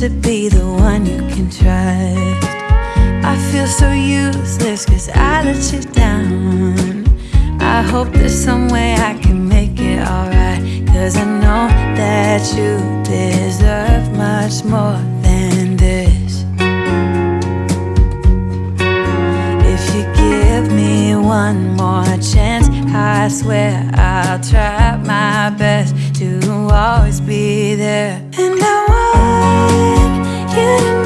to be the one you can trust. I feel so useless cause I let you down. I hope there's some way I can make it alright Cause I know that you deserve much more than this. If you give me one more chance I swear I'll try my best to always be there. And I will you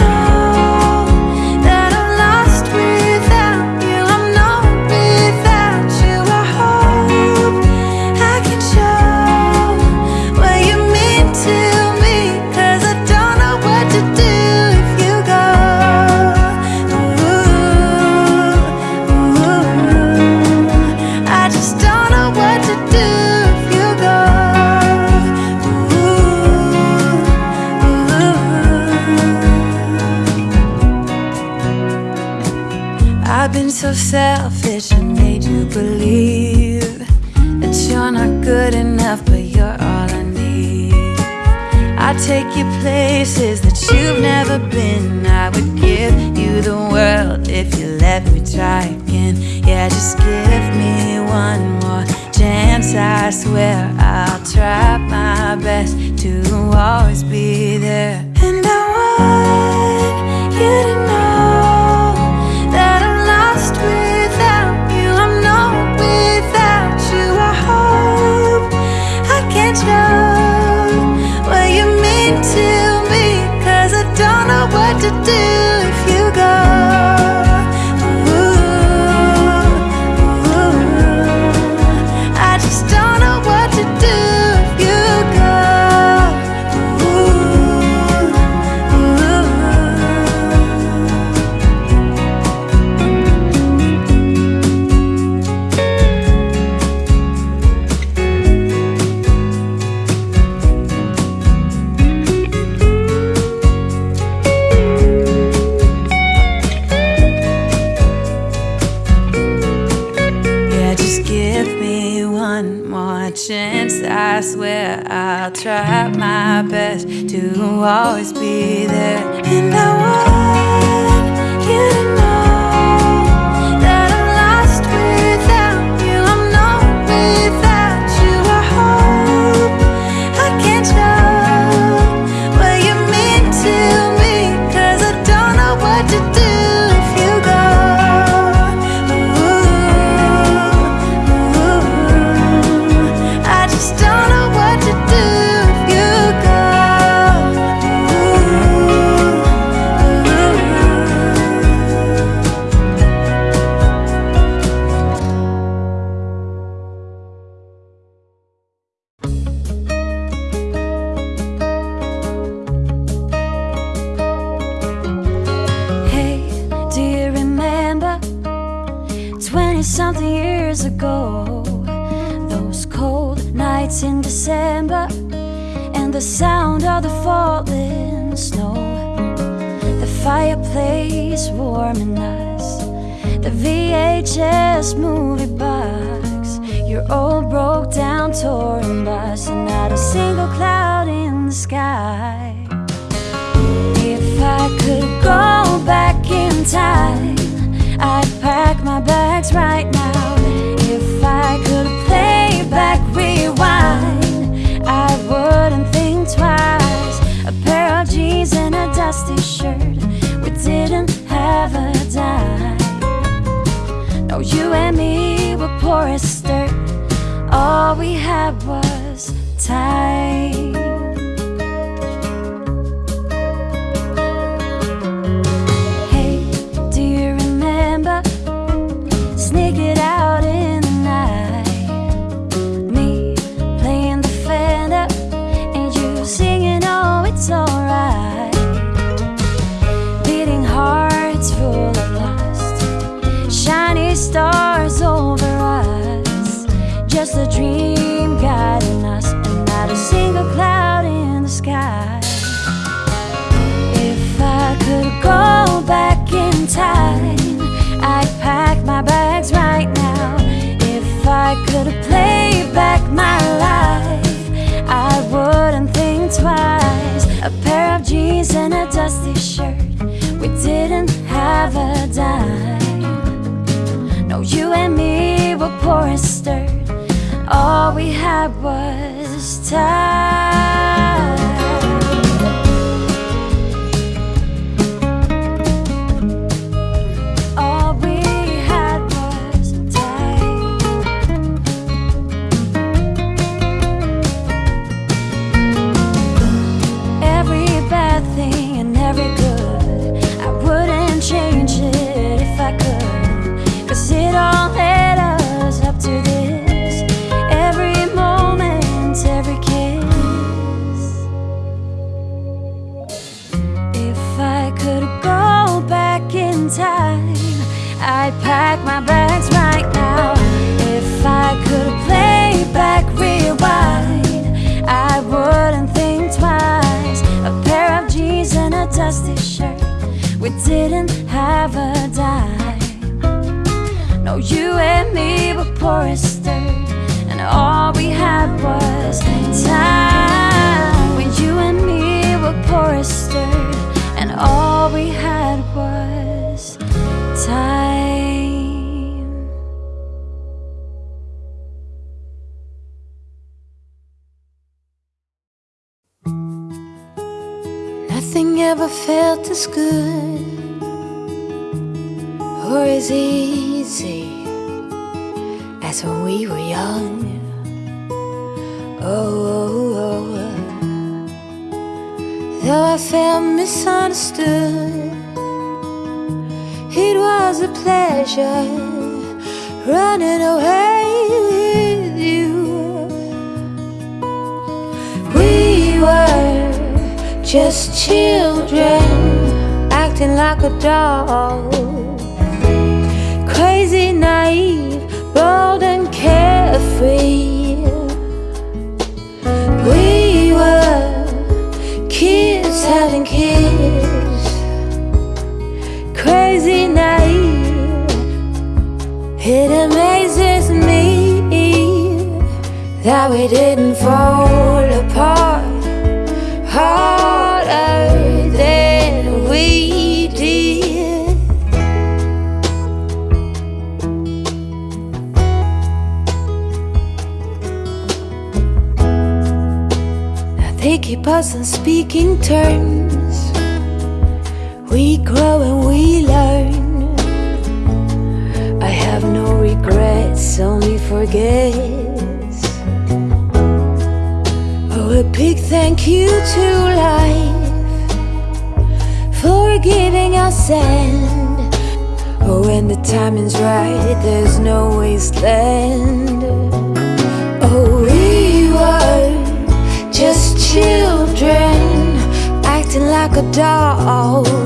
selfish and made you believe That you're not good enough, but you're all I need. I'd take you places that you've never been. I would give you the world if you let me try again. Yeah, just give me one more chance, I swear I'll try my best to always be there. Acting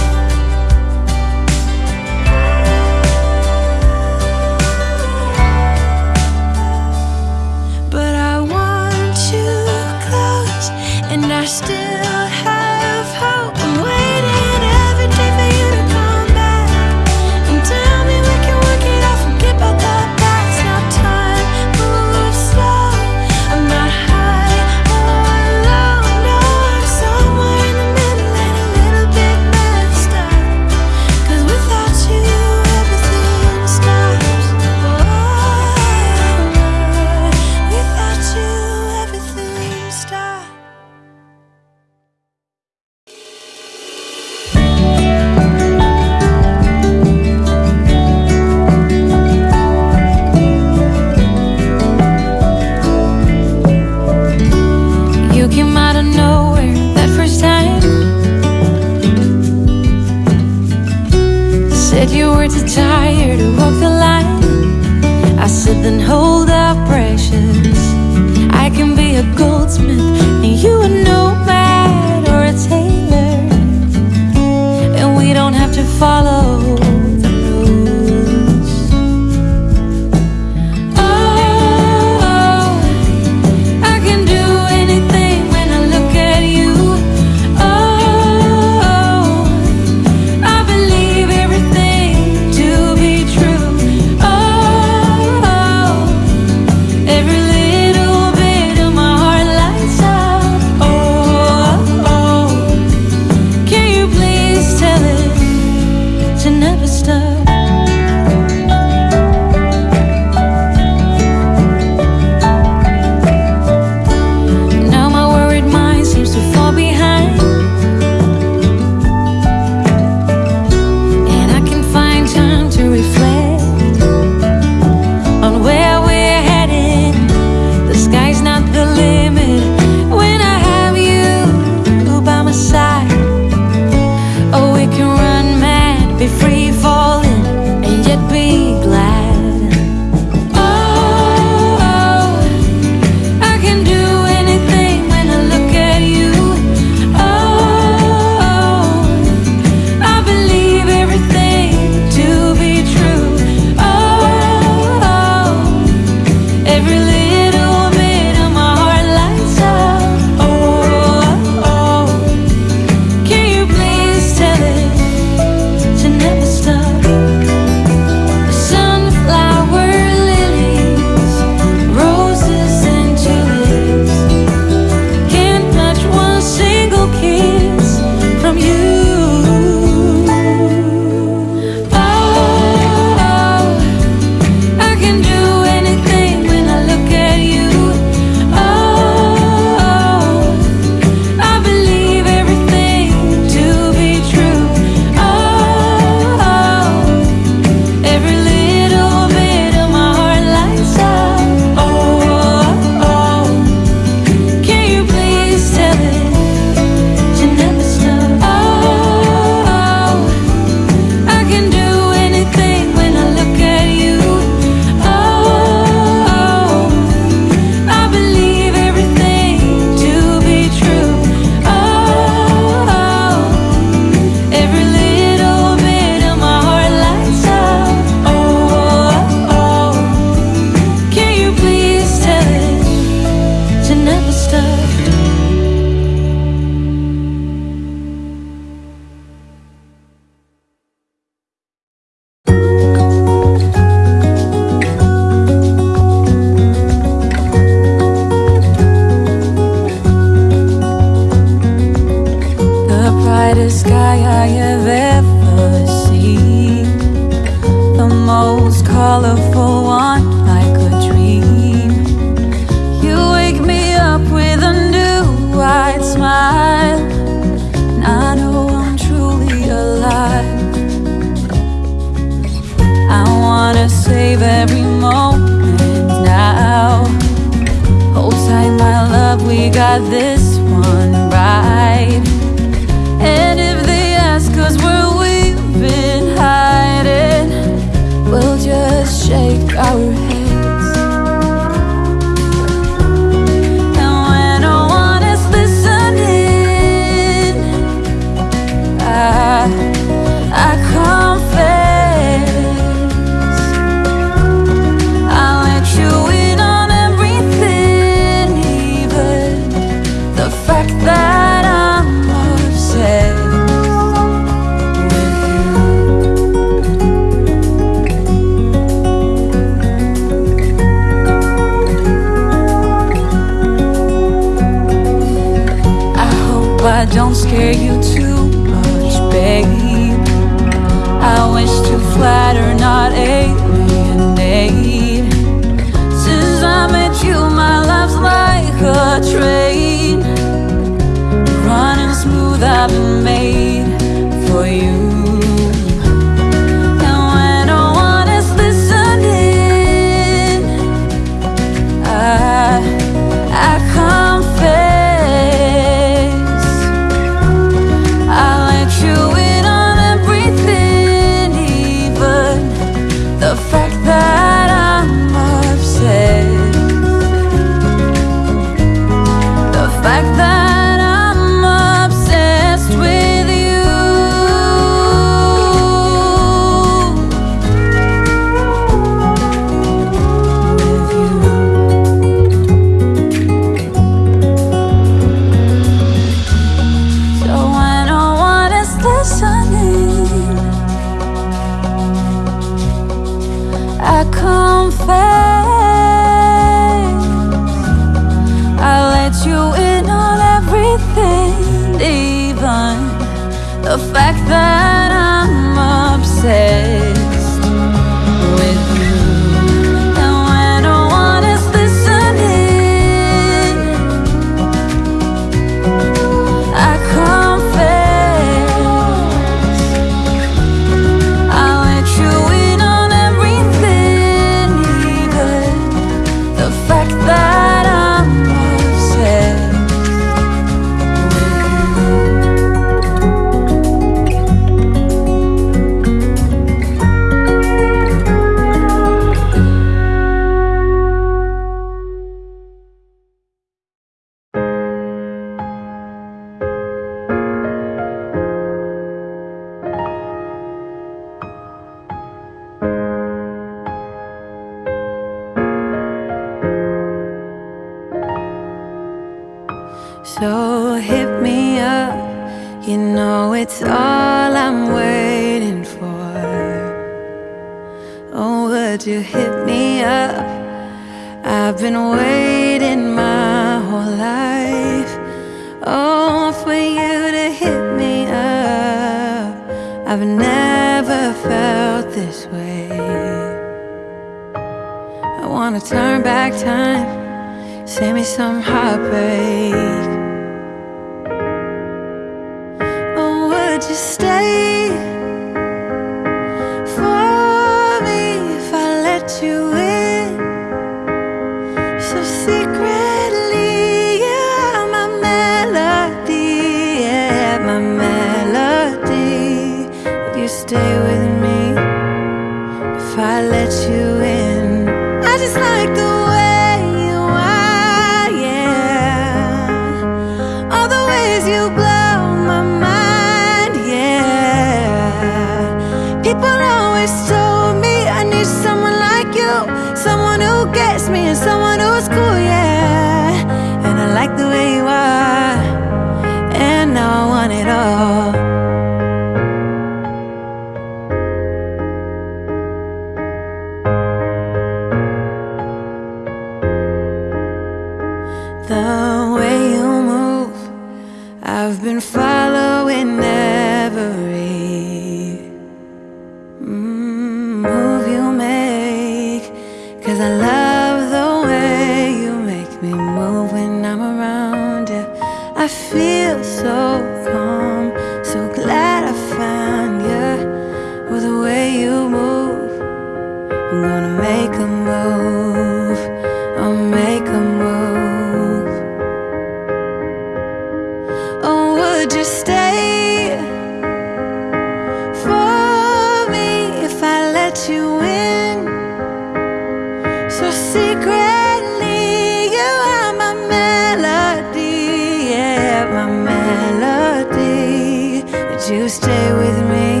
you stay with me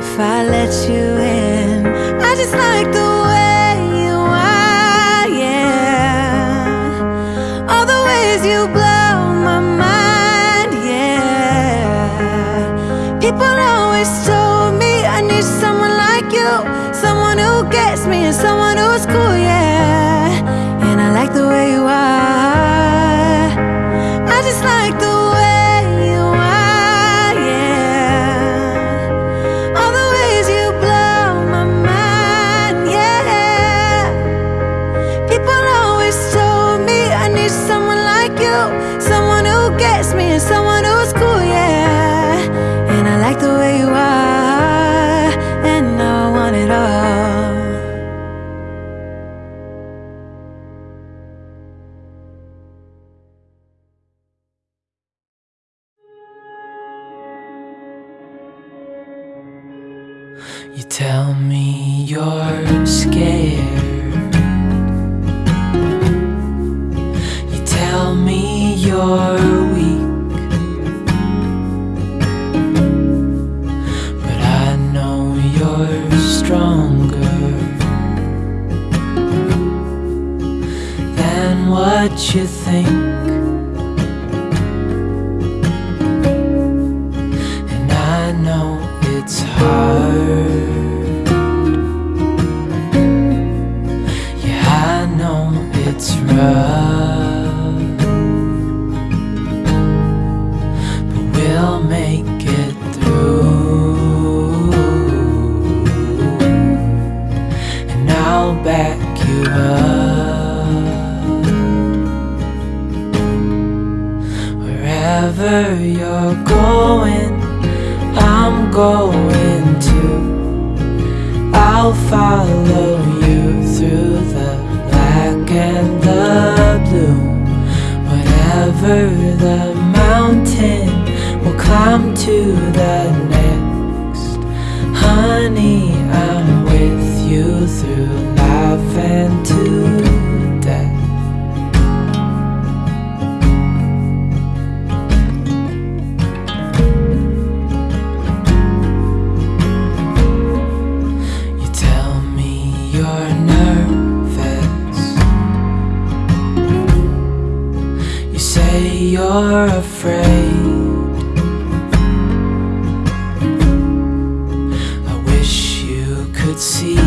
if I let you in? I just like the way you are, yeah. All the ways you blow my mind, yeah. People always talk. could see.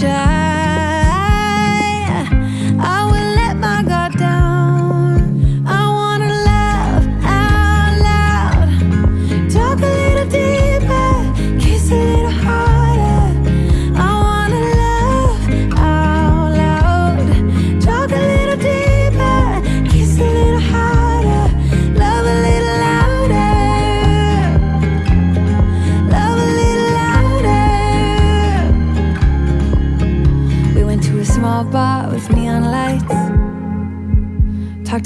child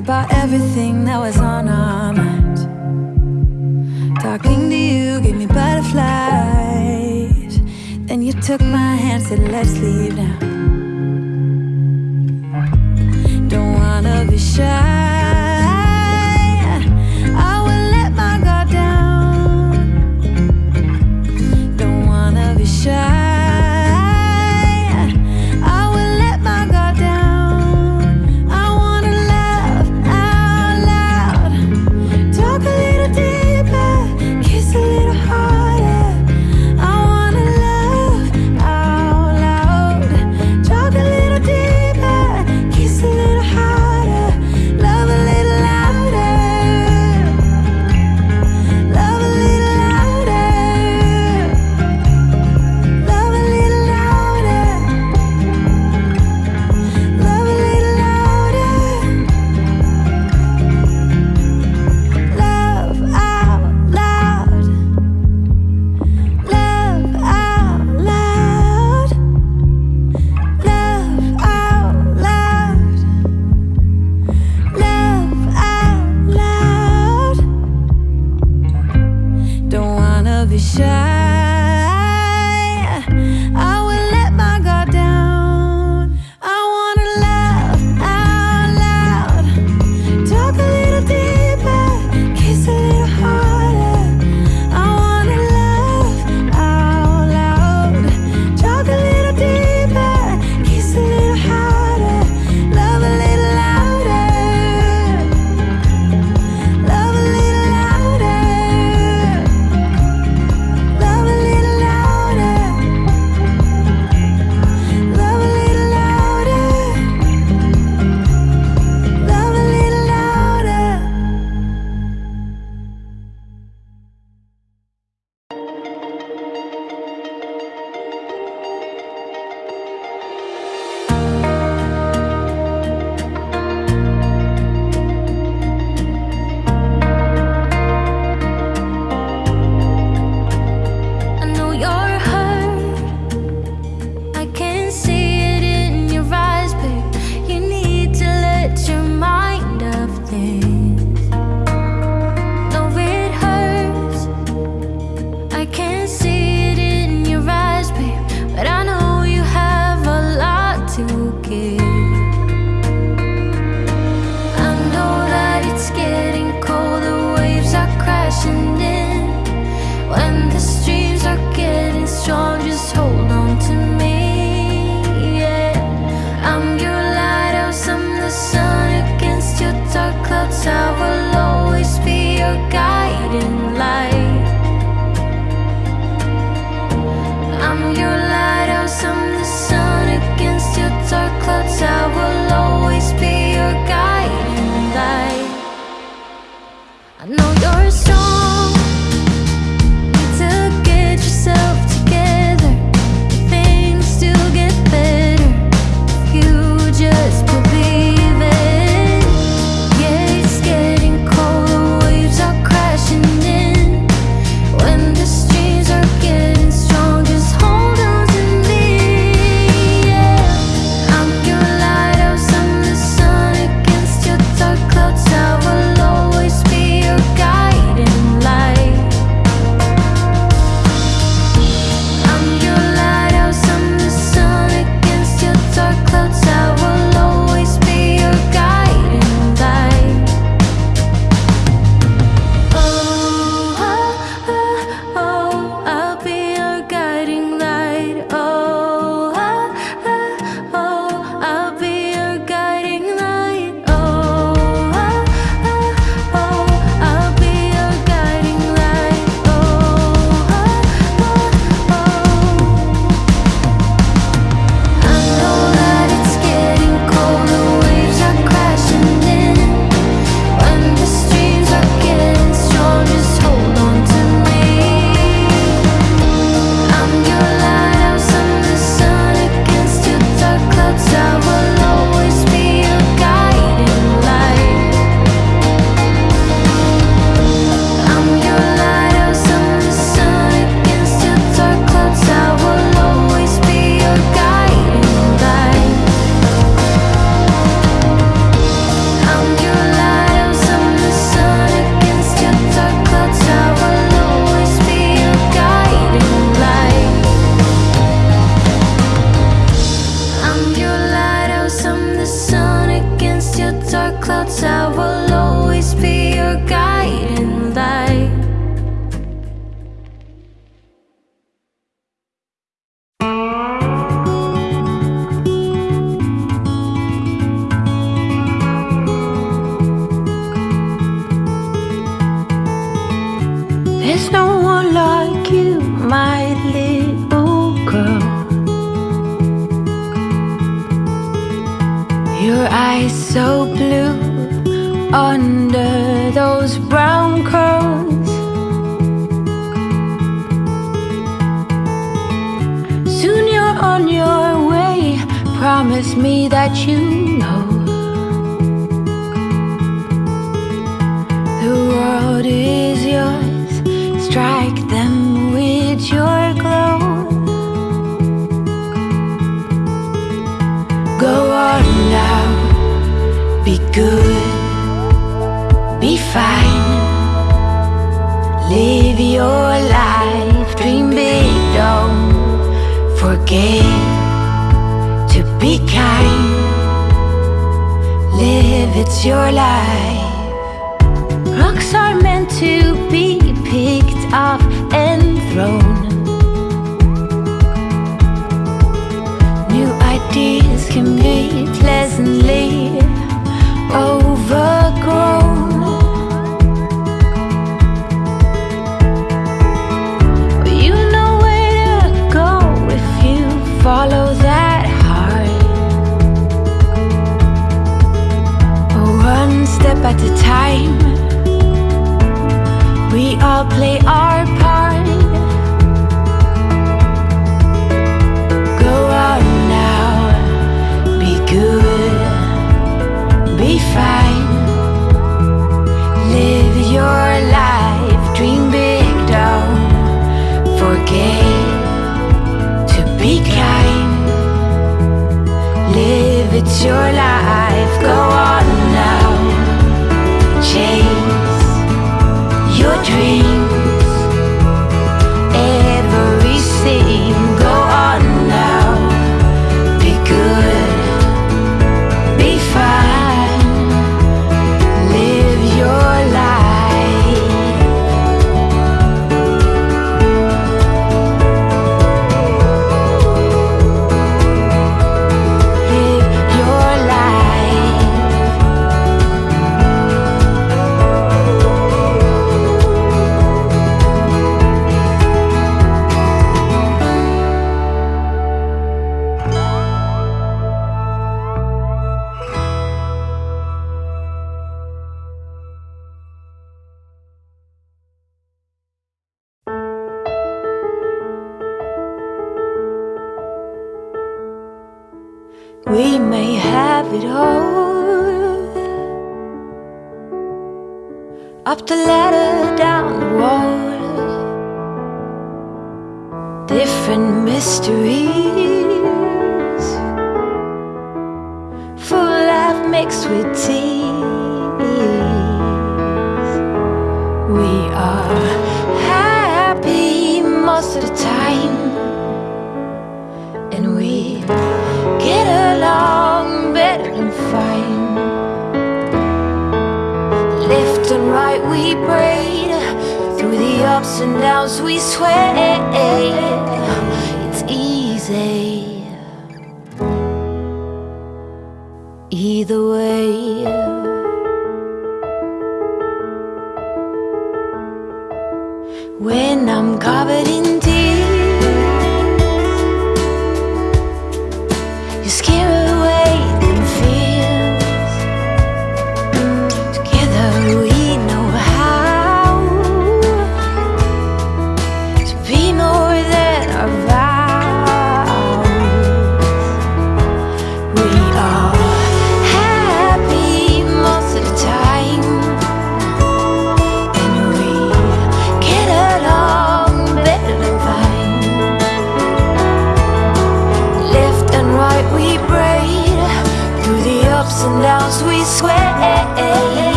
about everything that was on our minds Talking to you gave me butterflies. Then you took my hand, said let's leave now. Don't wanna be shy.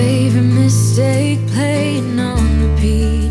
Favorite mistake playing on repeat.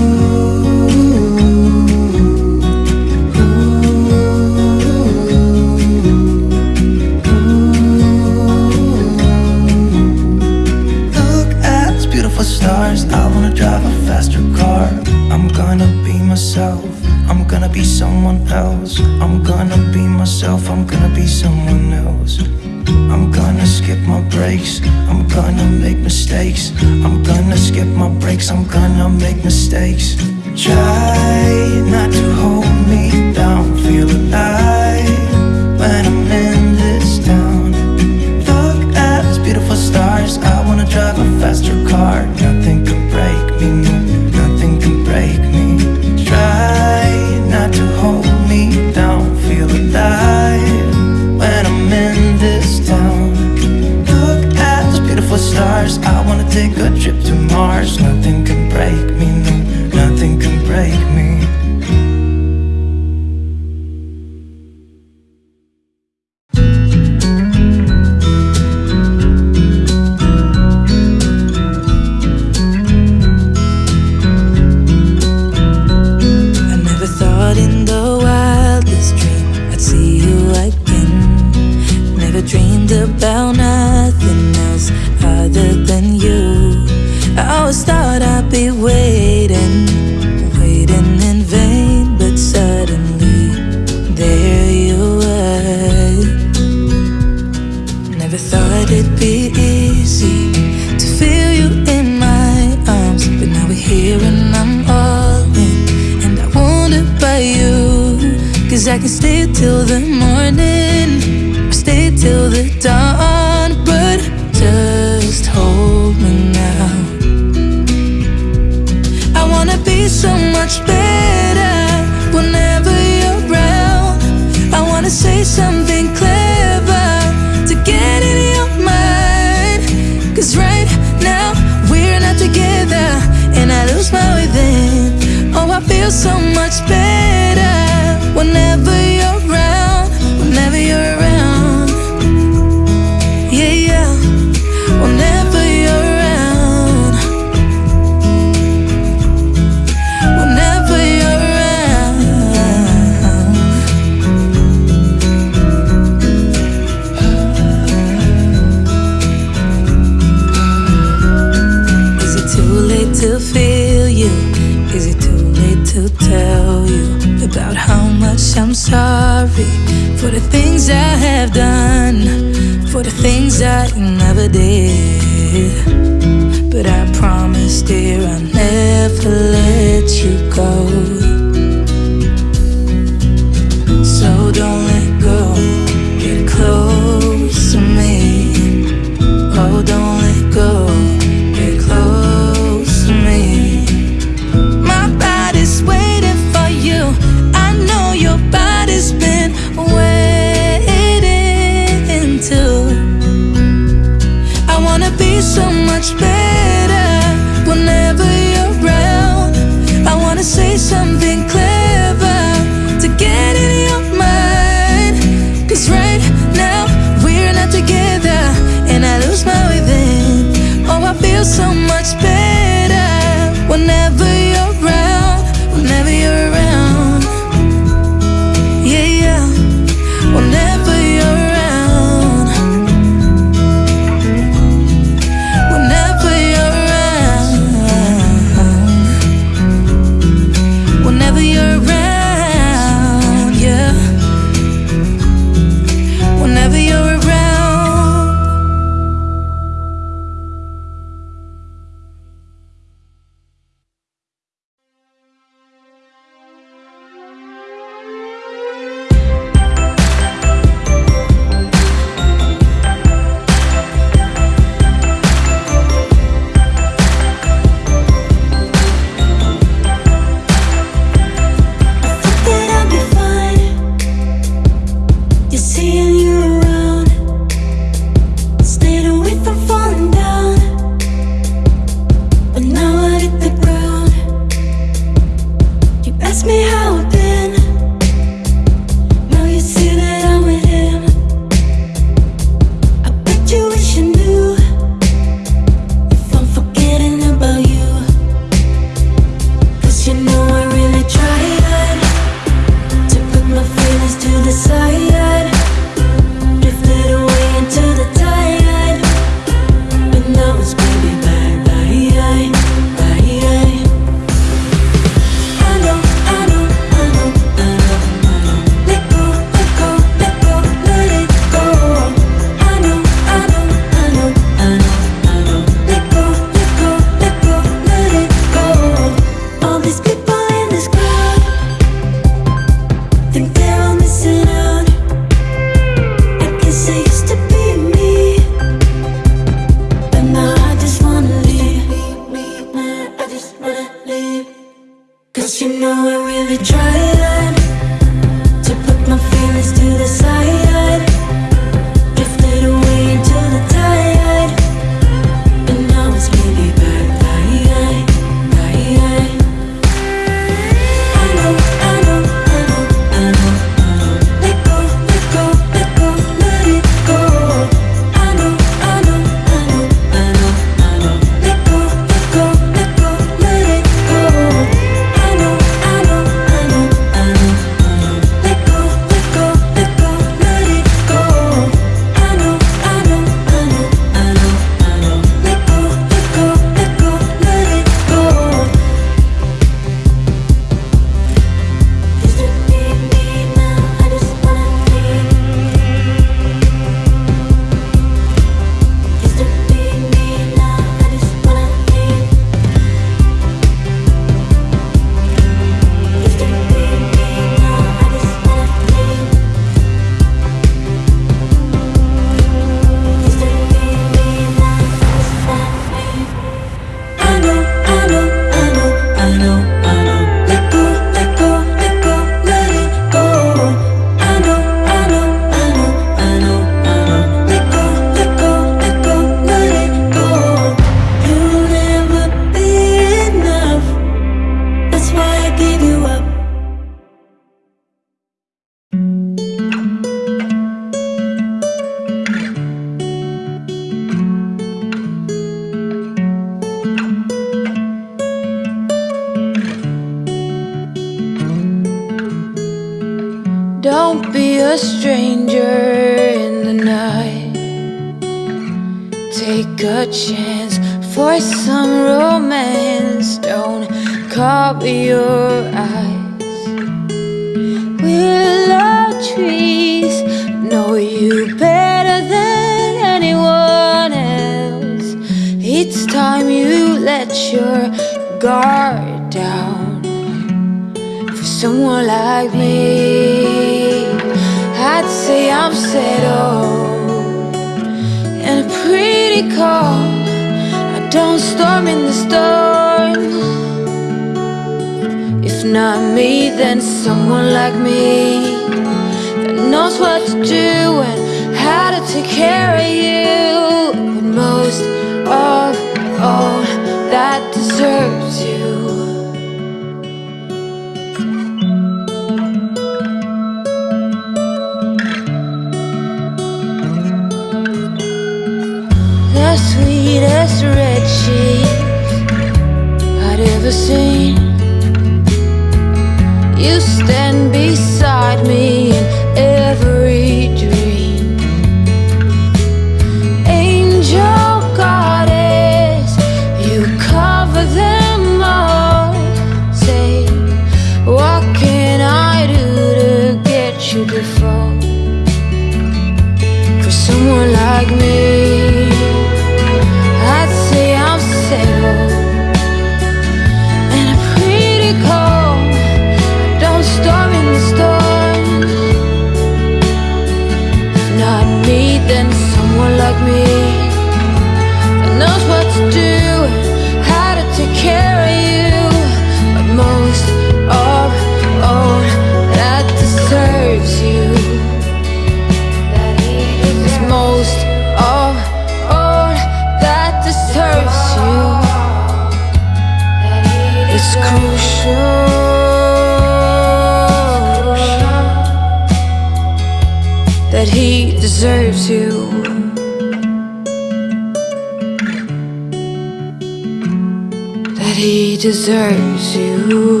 Deserves you.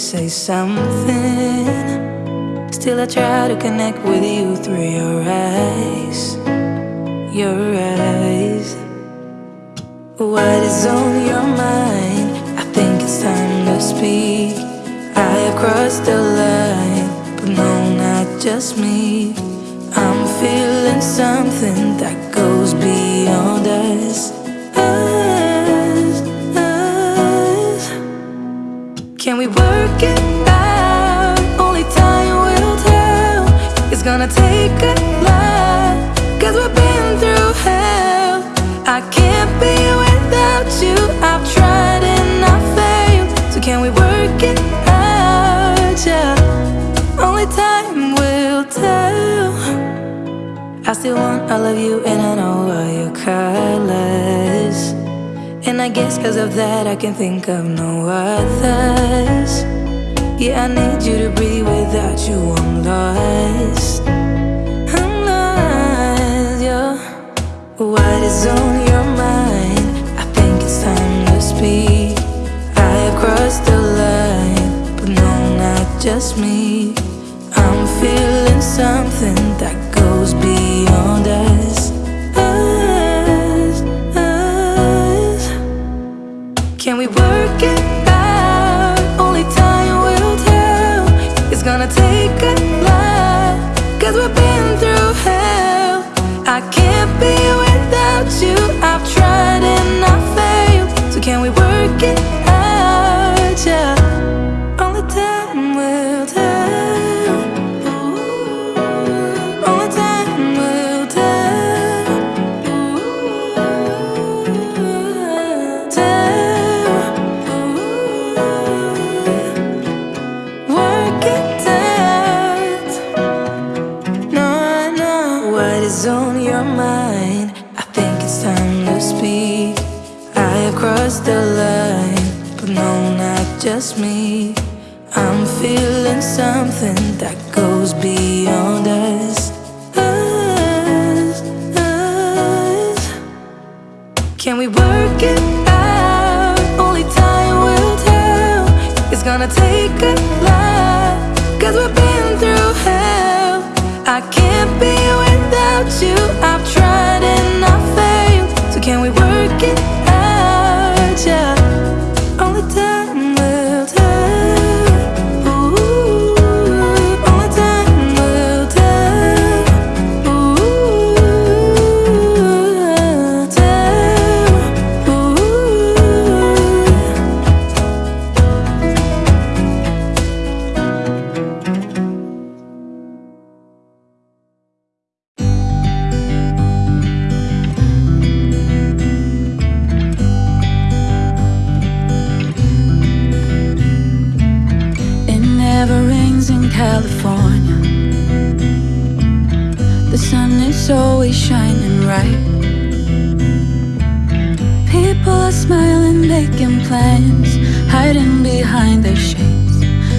Say something. I still want all of you and I know all your colors. And I guess cause of that I can think of no others. Yeah, I need you to breathe without you. I'm lost. I'm lost. What is on your mind? I think it's time to speak. I have crossed the line, but no, not just me. I'm feeling something that goes beyond us. Plans, hiding behind their shades,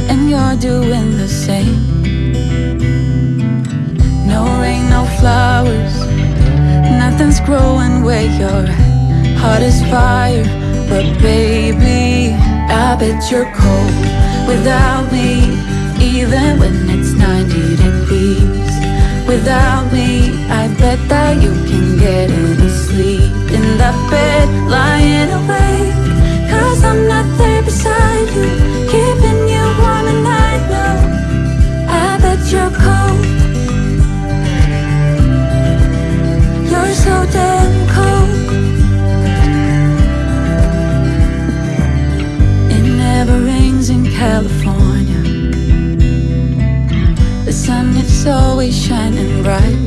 and you're doing the same. No rain, no flowers, nothing's growing where you're at. Heart is fire, but baby, I bet you're cold without me, even when it's 90 degrees. Without me, I bet that you can get any sleep in that bed, lying awake. Beside you, keeping you warm at night. No, I bet you're cold. You're so damn cold. It never rains in California. The sun is always shining bright.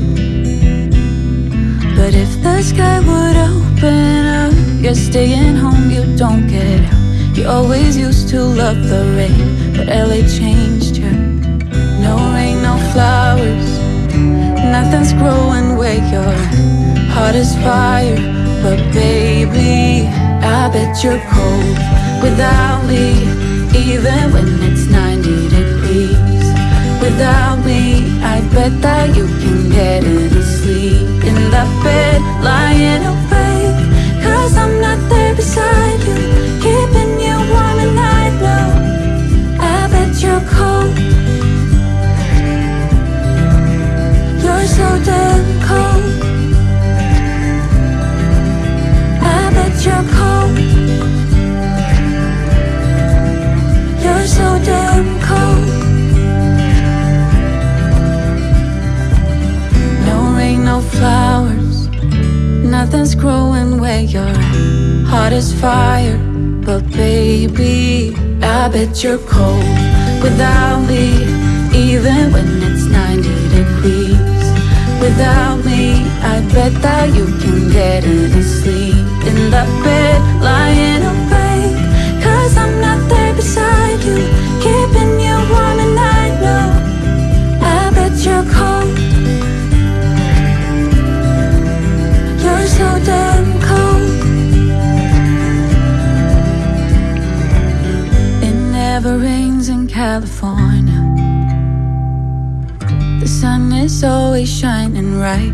But if the sky would open up, you're staying home, you don't get out. You always used to love the rain, but LA changed you. No rain, no flowers, nothing's growing where you're at. Heart is fire, but baby, I bet you're cold without me, even when it's 90 degrees. Without me, I bet that you can get any sleep in that bed, lying awake. Cause I'm not there beside so damn cold. I bet you're cold. You're so damn cold. No rain, no flowers. Nothing's growing where you're at. Heart is fire, but baby, I bet you're cold without me, even when it's 90 degrees. Without me, I bet that you can get any sleep in that bed, lying awake. Cause I'm not there beside you, keeping you warm at night. No, I bet you're cold. You're so damn cold. It never rains in. California. The sun is always shining right.